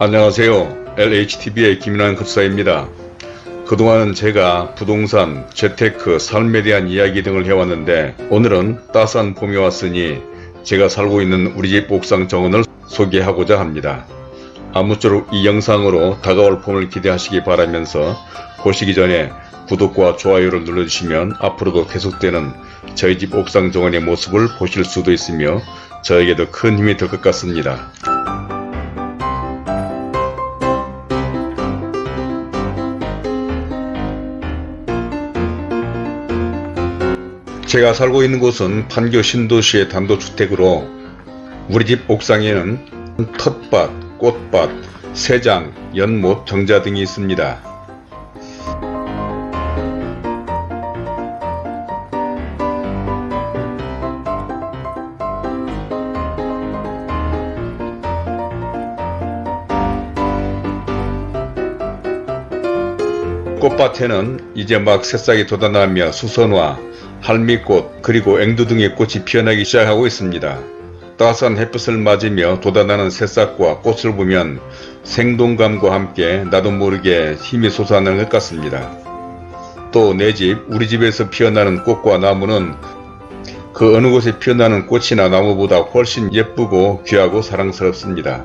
안녕하세요. LHTV의 김인환 급사입니다. 그동안은 제가 부동산, 재테크, 삶에 대한 이야기 등을 해왔는데 오늘은 따스한 봄이 왔으니 제가 살고 있는 우리 집 옥상 정원을 소개하고자 합니다. 아무쪼록 이 영상으로 다가올 봄을 기대하시기 바라면서 보시기 전에 구독과 좋아요를 눌러주시면 앞으로도 계속되는 저희 집 옥상 정원의 모습을 보실 수도 있으며 저에게도 큰 힘이 될 것 같습니다. 제가 살고 있는 곳은 판교 신도시의 단독주택으로 우리 집 옥상에는 텃밭, 꽃밭, 새장, 연못, 정자 등이 있습니다. 꽃밭에는 이제 막 새싹이 돋아나며 수선화, 할미꽃 그리고 앵두 등의 꽃이 피어나기 시작하고 있습니다. 따스한 햇빛을 맞으며 돋아나는 새싹과 꽃을 보면 생동감과 함께 나도 모르게 힘이 솟아나는 것 같습니다. 또 내 집, 우리 집에서 피어나는 꽃과 나무는 그 어느 곳에 피어나는 꽃이나 나무보다 훨씬 예쁘고 귀하고 사랑스럽습니다.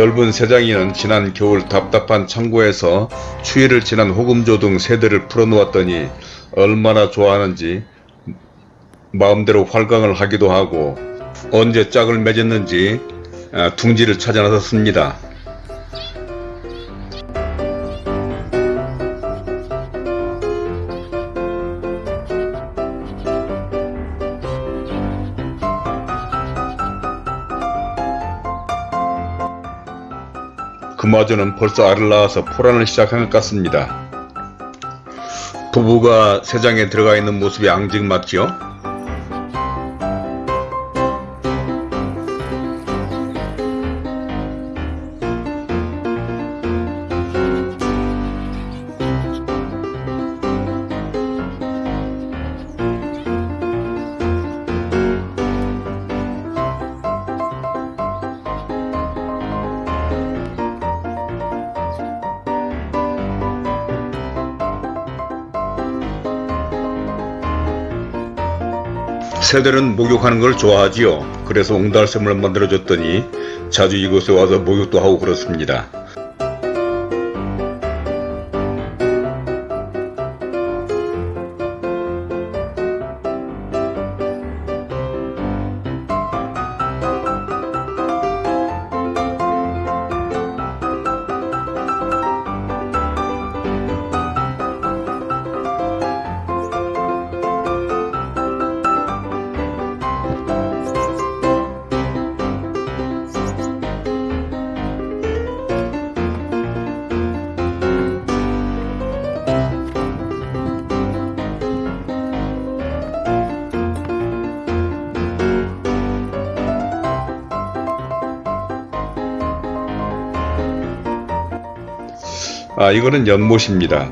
넓은 세장이는 지난 겨울 답답한 창고에서 추위를 지난 호금조 등 새들을 풀어놓았더니 얼마나 좋아하는지 마음대로 활강을 하기도 하고 언제 짝을 맺었는지 아, 둥지를 찾아 나섰습니다. 그마저는 벌써 알을 낳아서 포란을 시작한 것 같습니다. 부부가 새장에 들어가 있는 모습이 앙증맞지요? 새들은 목욕하는 걸 좋아하지요. 그래서 옹달샘을 만들어줬더니 자주 이곳에 와서 목욕도 하고 그렇습니다. 아 이거는 연못입니다.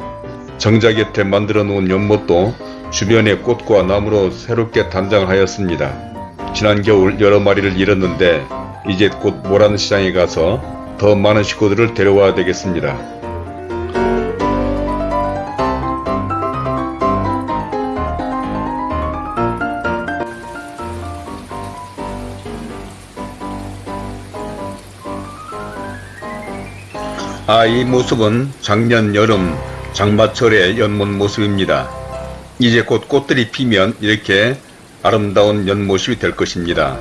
정자 곁에 만들어 놓은 연못도 주변에 꽃과 나무로 새롭게 단장하였습니다. 지난 겨울 여러 마리를 잃었는데 이제 곧 모란시장에 가서 더 많은 식구들을 데려와야 되겠습니다. 아, 이 모습은 작년 여름 장마철의 연못 모습입니다. 이제 곧 꽃들이 피면 이렇게 아름다운 연못이 될 것입니다.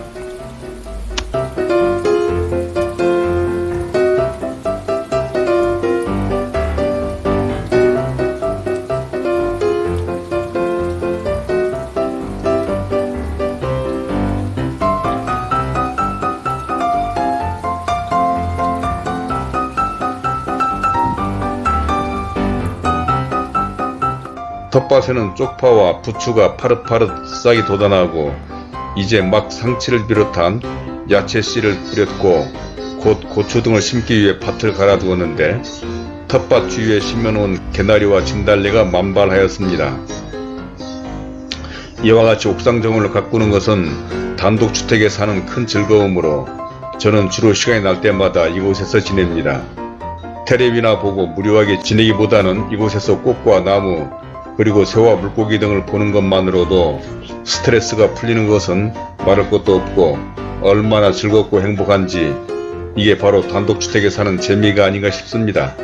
텃밭에는 쪽파와 부추가 파릇파릇 싹이 돋아나고 이제 막 상치를 비롯한 야채 씨를 뿌렸고 곧 고추 등을 심기 위해 밭을 갈아두었는데 텃밭 주위에 심어놓은 개나리와 진달래가 만발하였습니다. 이와 같이 옥상 정원을 가꾸는 것은 단독주택에 사는 큰 즐거움으로 저는 주로 시간이 날 때마다 이곳에서 지냅니다. 테레비나 보고 무료하게 지내기보다는 이곳에서 꽃과 나무 그리고 새와 물고기 등을 보는 것만으로도 스트레스가 풀리는 것은 말할 것도 없고 얼마나 즐겁고 행복한지 이게 바로 단독주택에 사는 재미가 아닌가 싶습니다.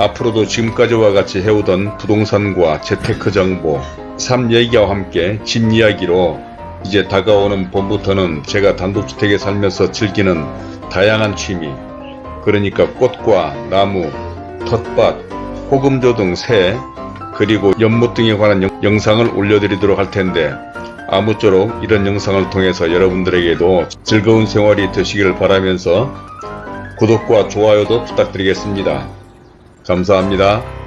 앞으로도 지금까지와 같이 해오던 부동산과 재테크 정보, 삶 얘기와 함께 집 이야기로 이제 다가오는 봄부터는 제가 단독주택에 살면서 즐기는 다양한 취미, 그러니까 꽃과 나무, 텃밭, 호금조 등 새, 그리고 연못 등에 관한 영- 영상을 올려드리도록 할 텐데 아무쪼록 이런 영상을 통해서 여러분들에게도 즐거운 생활이 되시기를 바라면서 구독과 좋아요도 부탁드리겠습니다. 감사합니다.